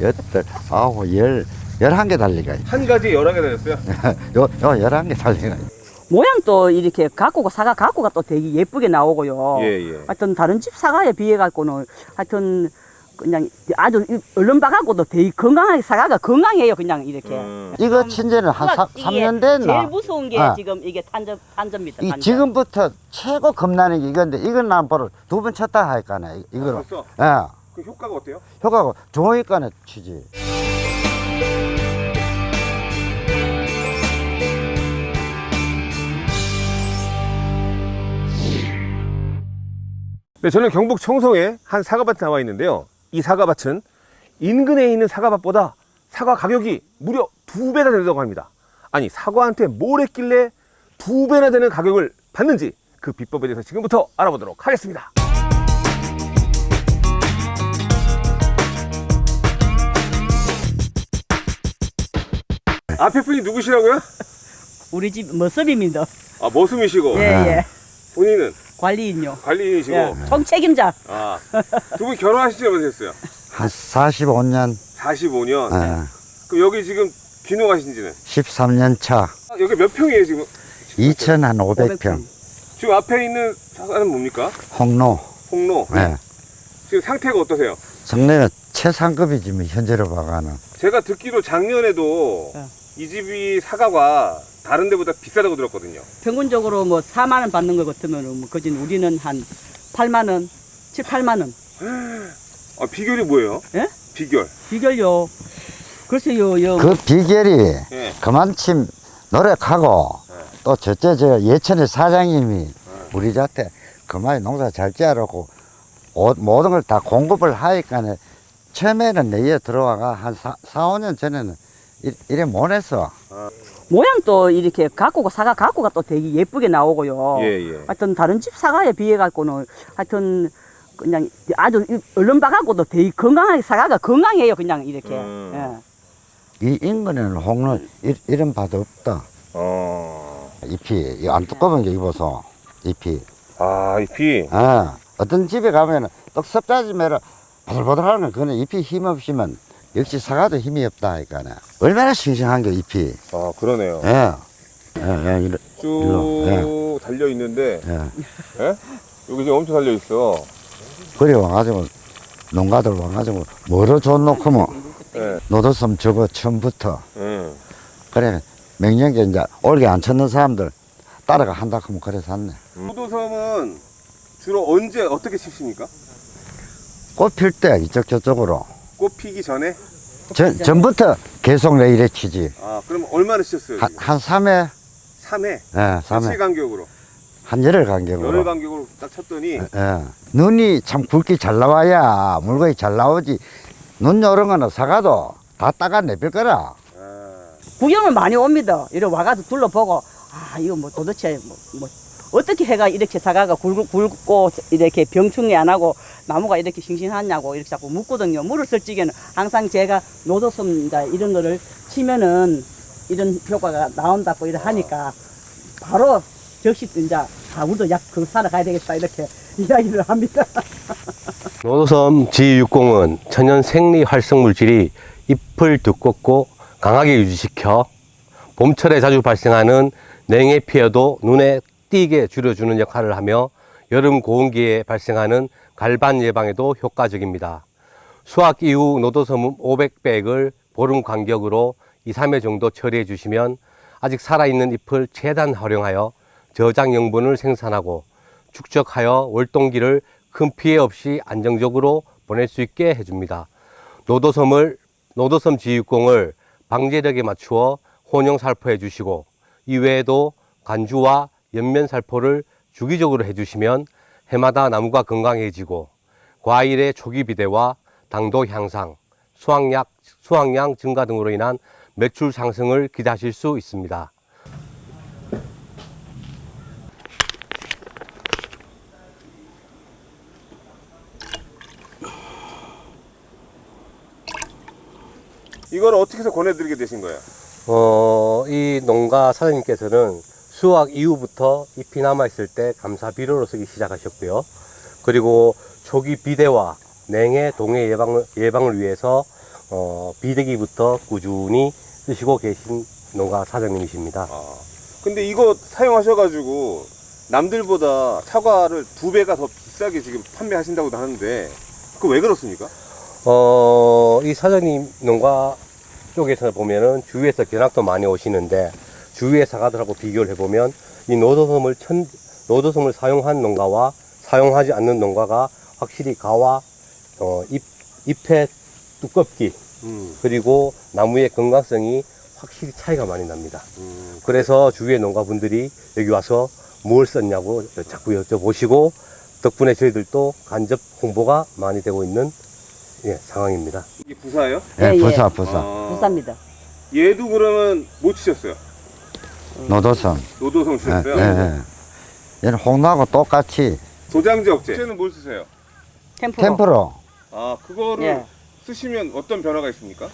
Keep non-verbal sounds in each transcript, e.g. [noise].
여덟, 아홉, 열, 열한 개 달리가. 있- 한 가지에 여러 개 달렸어요? [laughs] 요, 요 열한 개 달리가. 있- 모양도 이렇게 가꾸가 사과 가꾸가 또 되게 예쁘게 나오고요. 예, 예. 하여튼 다른 집 사과에 비해 갖고는 하여튼 그냥 아주 이- 얼른 봐갖고도 되게 건강하게 사과가 건강해요 그냥 이렇게. 음. 이거 친제는 한 사, 이게 3년 됐나? 제일 무서운 게 아. 지금 이게 탄저 탄저입니다. 이 탄저. 지금부터 최고 겁나는 게 이건데 이건 난 바로 두 번 쳤다 하니까네 이거로? 예 그 효과가 어때요? 효과가 좋으니까는 치지 네, 저는 경북 청송에 한 사과밭에 나와 있는데요. 이 사과밭은 인근에 있는 사과밭보다 사과 가격이 무려 두 배나 된다고 합니다. 아니, 사과한테 뭘 했길래 두 배나 되는 가격을 받는지 그 비법에 대해서 지금부터 알아보도록 하겠습니다. 앞에 분이 누구시라고요? 우리 집 머슴입니다. 아, 머슴이시고 예 예. 본인은 관리인요. 관리인이시고 예. 총책임자. 아, 두 분 결혼하신 지 얼마 됐어요? 한 45년 45년. 예, 그럼 여기 지금 귀농하신 지는? 13년 차 아, 여기 몇 평이에요, 지금? 2,500평 지금 앞에 있는 사과는 뭡니까? 홍로 홍로. 예. 지금 상태가 어떠세요? 성내가 최상급이지 뭐 현재로 봐가는 제가 듣기로 작년에도 예. 이 집이 사과가 다른 데보다 비싸다고 들었거든요. 평균적으로 뭐 4만 원 받는 것 같으면 뭐 그진 우리는 한 8만 원, 7, 8만 원. 아, 비결이 뭐예요? 예? 비결. 비결요. 글쎄요, 요. 그 비결이 예. 그만침 노력하고 또 저째 저 예천의 사장님이 우리 자태 그만 농사 잘 오- 모든 걸 다 공급을 하니까 처음에는 내에 들어와가 한 4, 4, 5년 전에는 이- 이래 못했어 모양도 이렇게 가꾸가 사과 가꾸가 또 되게 예쁘게 나오고요. 예, 예. 하여튼 다른 집 사과에 비해 갖고는 하여튼 그냥 아주 이- 얼른 봐갖고도 되게 건강하게 사과가 건강해요 그냥 이렇게. 음. 예. 이 인근에는 홍로 이, 이런 바도 없다 어. 잎이 이안 두꺼운 게 입어서 잎이 아, 이 비. 아, 어떤 집에 가면은 떡 섭다지면 바들바들하는 건 그거는 잎이 힘 없으면 역시 사과도 힘이 없다 하니까는 얼마나 싱싱한 게 잎이 아, 그러네요. 예. 예, 예, 쭉 일로, 달려 있는데, 예. 예? 여기 지금 엄청 달려 있어. 그래 와가지고 농가들 와가지고 뭐로 줬놓고 뭐 예. 노도섬 저거 처음부터 예. 그래 맹년계 이제 올게 안 쳤는 사람들 따라가 한다 하면 그래 샀네 호도섬은 주로 언제 어떻게 치십니까? 꽃 필 때 이쪽 저쪽으로 꽃 피기 전에? 전, 전부터 계속 내 이래 치지 아, 그럼 얼마나 치셨어요? 한, 한 3회 3회? 예, 며칠 3회 간격으로? 한 열흘 간격으로 열흘 간격으로 딱 쳤더니 예. 눈이 참 굵게 잘 나와야 물건이 잘 나오지 눈 요런 거는 사가도 다 따가 내빌 거라 아, 구경을 많이 옵니다. 이래 와가지고 둘러보고 아 이거 뭐 도대체 뭐, 뭐 어떻게 해가 이렇게 사과가 굵고, 굵고 이렇게 병충해 안 하고 나무가 이렇게 싱싱하냐고 이렇게 자꾸 묻거든요. 물을 쓸 적에는 항상 제가 노도섬 이제 이런 거를 치면은 이런 효과가 나온다고 이래 하니까 바로 적시 이제 아 우리도 약그 사러 가야 되겠다 이렇게 [laughs] 이야기를 합니다. [laughs] 노도섬 G60은 천연 생리 활성 물질이 잎을 두껍고 강하게 유지시켜 봄철에 자주 발생하는 냉해 피해도 눈에 띄게 줄여주는 역할을 하며 여름 고온기에 발생하는 갈반 예방에도 효과적입니다. 수확 이후 노도섬 500백을 보름 간격으로 2, 3회 정도 처리해 주시면 아직 살아있는 잎을 최대한 활용하여 저장 영분을 생산하고 축적하여 월동기를 큰 피해 없이 안정적으로 보낼 수 있게 해줍니다. 노도섬을 노도섬 지육공을 방제력에 맞추어 혼용 살포해 주시고 이외에도 간주와 연면 살포를 주기적으로 해주시면 해마다 나무가 건강해지고 과일의 초기 비대와 당도 향상, 수확량, 수확량 증가 등으로 인한 매출 상승을 기대하실 수 있습니다. 이걸 어떻게 해서 권해드리게 되신 거예요? 어, 이 농가 사장님께서는 수확 이후부터 잎이 남아있을 때 감사 비료로 쓰기 시작하셨고요. 그리고 초기 비대와 냉해, 동해 예방을, 예방을 위해서 어, 비대기부터 꾸준히 쓰시고 계신 농가 사장님이십니다. 아, 근데 이거 사용하셔가지고 남들보다 사과를 두 배가 더 비싸게 지금 판매하신다고도 하는데 그 왜 그렇습니까? 어, 이 사장님 농가 쪽에서 보면은 주위에서 견학도 많이 오시는데 주위의 사과들하고 비교를 해보면 이 노도섬을 천, 노도섬을 사용한 농가와 사용하지 않는 농가가 확실히 가와 어, 잎, 잎의 두껍기 음, 그리고 나무의 건강성이 확실히 차이가 많이 납니다. 음, 그래서 주위의 농가분들이 여기 와서 무엇을 썼냐고 자꾸 여쭤보시고 덕분에 저희들도 간접 홍보가 많이 되고 있는 예, 상황입니다. 이게 부사예요? 예, 예, 예. 부사, 부사. 아, 부사입니다. 얘도 그러면 못 치셨어요? 노도성 예, 치셨어요? 예, 예. 얘는 홍나하고 똑같이 도장지 억제. 쟤는 뭘 쓰세요? 템프로. 템프로 아, 그거를 예. 쓰시면 어떤 변화가 있습니까?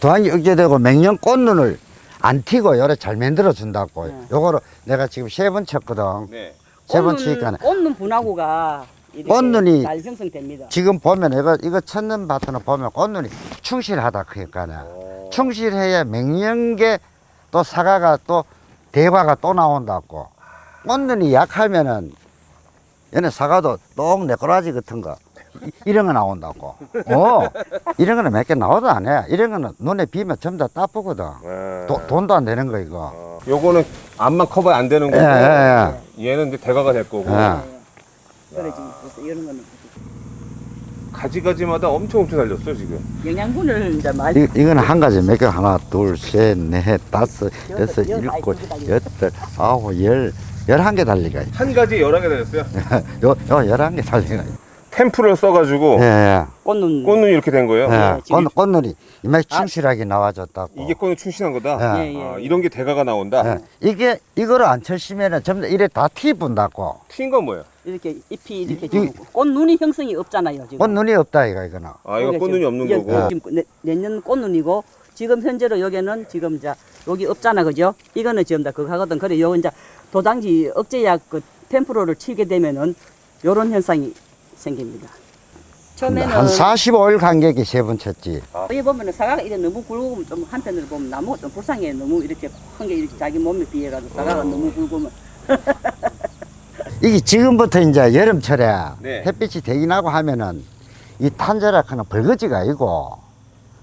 도안이 억제되고 맹령 꽃눈을 안 튀고 요래 잘 만들어 준다고. 네. 요거를 내가 지금 세 번 쳤거든. 네. 세번 꽃눈, 치니까 꽃눈 분화구가 꽃눈이 잘 형성됩니다. 지금 보면 이거 이거 쳤는 밭은 보면 꽃눈이 충실하다 그러니까는 어, 충실해야 맹령계 또 사과가 또 대과가 또 나온다고. 꽃눈이 약하면은 얘네 사과도 똥 내꼬라지 같은 거 이- 이런 거 나온다고. 어 이런 거는 몇 개 나와도 안 해. 이런 거는 눈에 비면 전부 다 따쁘거든. 네. 도- 돈도 안 되는 거 이거. 어, 요거는 앞만 커버 안 되는 예, 거고 예, 얘는 이제 대가가 될 거고 예. 그래 지금 벌써 이런 거는 가지가지마다 엄청 엄청 달렸어 지금. 영양분을 이제 많이 이, 이거는 한 가지 몇 개 하나 둘셋넷 다섯 여섯 일곱 여덟 아홉 열 열한 개 달리가 있- 한 가지 열한 개 달렸어요? [laughs] 요, 요 열한 개 달리가 있- 템프를 써가지고 예, 예. 꽃눈. 꽃눈이 이렇게 된 거예요? 예. 지금- 꽃, 꽃눈이 이마에 충실하게 나와줬다고. 이게 꽃눈 충신한 거다? 예. 예, 예. 아, 이런 게 대가가 나온다? 예. 이게 이거를 안 쳤으면은 전부 다 이래 다 티 분다고. 튄건 뭐예요? 이렇게 잎이 이렇게 이- 지금 꽃눈이 형성이 없잖아요 지금. 꽃눈이 없다 이거 이거는 아 이거 꽃눈이 지금- 없는 거고 지금 내, 내년 꽃눈이고 지금 현재로 여기는 지금 자 여기 없잖아 그죠? 이거는 지금 다 그거 하거든. 그래 요 이제 도장지 억제약 그 템프로를 치게 되면은 요런 현상이 생깁니다. 처음에는 한 45일 간격이 세 번 쳤지 여기 보면은 사과가 이래 너무 굵으면 좀 한편으로 보면 나무가 좀 불쌍해 너무 이렇게 큰 게 이렇게 자기 몸에 비해가지고 사과가 어. 너무 굵으면 [laughs] 이게 지금부터 이제 여름철에 네. 햇빛이 되긴 하고 하면은 이 탄저락하는 벌거지가 아니고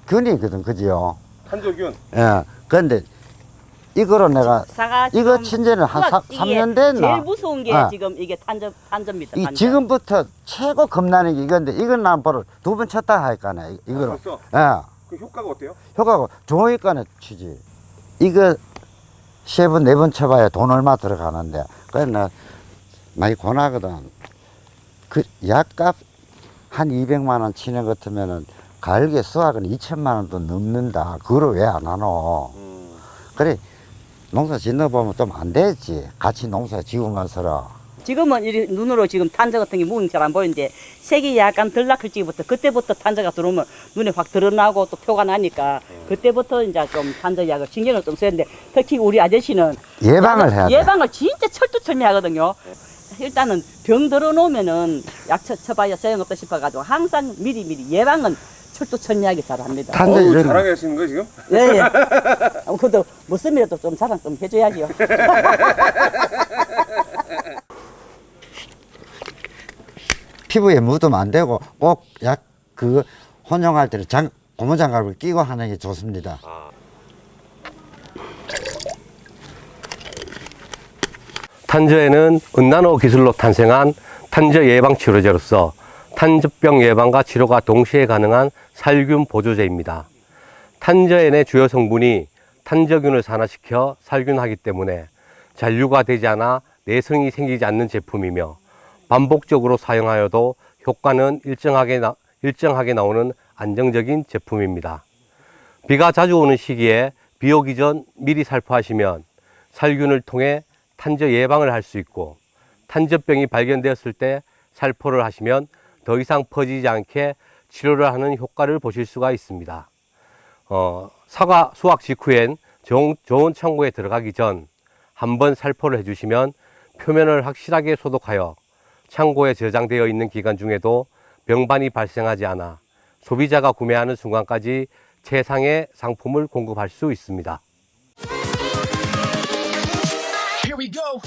균이거든 그지요 한조균 예 그런데 이거로 내가 이거 친지는 한 이게 3년 됐나 제일 무서운 게 아. 지금 이게 탄저 탄저입니다. 이 탄저. 지금부터 최고 겁나는 게 이건데 이건 난 바로 두 번 쳤다 하니까네 이거로 벌써 예그 효과가 어때요? 효과가 좋으니까는 치지 이거 세 번 네 번 쳐봐야 돈 얼마 들어가는데 그래 나 많이 고나거든. 그 약값 한 200만 원 치는 것 같으면은 가을에 수확은 2천만 원도 넘는다. 그거를 왜안 하노? 음. 그래 농사 짓는 보면 좀 안 되지. 같이 농사 지으면서 지금은 이 눈으로 지금 탄저 같은 게 무응 잘안 보이는데 색이 약간 덜 낙할 적부터 그때부터 탄저가 들어오면 눈에 확 드러나고 또 표가 나니까 그때부터 이제 좀 탄저 약을 신경을 좀 써야 되는데 특히 우리 아저씨는 예방을 해야 돼. 예방을 진짜 철두철미하거든요. 일단은 병 들어놓으면은 약 쳐, 쳐봐야 소용없다 싶어가지고 항상 미리미리 예방은 철두철미하게 잘 합니다. 탄저 어우, 이런 자랑해 하시는 거예요 지금? 예, 예. 어, 그래도 못쓰면도 좀 자랑 좀 해줘야죠. [laughs] 피부에 묻으면 안 되고 꼭 약 그 혼용할 때는 장 고무장갑을 끼고 하는 게 좋습니다. 탄저에는 은나노 기술로 탄생한 탄저 예방 치료제로서 탄저병 예방과 치료가 동시에 가능한 살균 보조제입니다. 탄저엔의 주요 성분이 탄저균을 산화시켜 살균하기 때문에 잔류가 되지 않아 내성이 생기지 않는 제품이며 반복적으로 사용하여도 효과는 일정하게, 나, 일정하게 나오는 안정적인 제품입니다. 비가 자주 오는 시기에 비 오기 전 미리 살포하시면 살균을 통해 탄저 예방을 할 수 있고 탄저병이 발견되었을 때 살포를 하시면 더 이상 퍼지지 않게 치료를 하는 효과를 보실 수가 있습니다. 어, 사과 수확 직후엔 좋은, 좋은 창고에 들어가기 전 한 번 살포를 해주시면 표면을 확실하게 소독하여 창고에 저장되어 있는 기간 중에도 병반이 발생하지 않아 소비자가 구매하는 순간까지 최상의 상품을 공급할 수 있습니다. Go.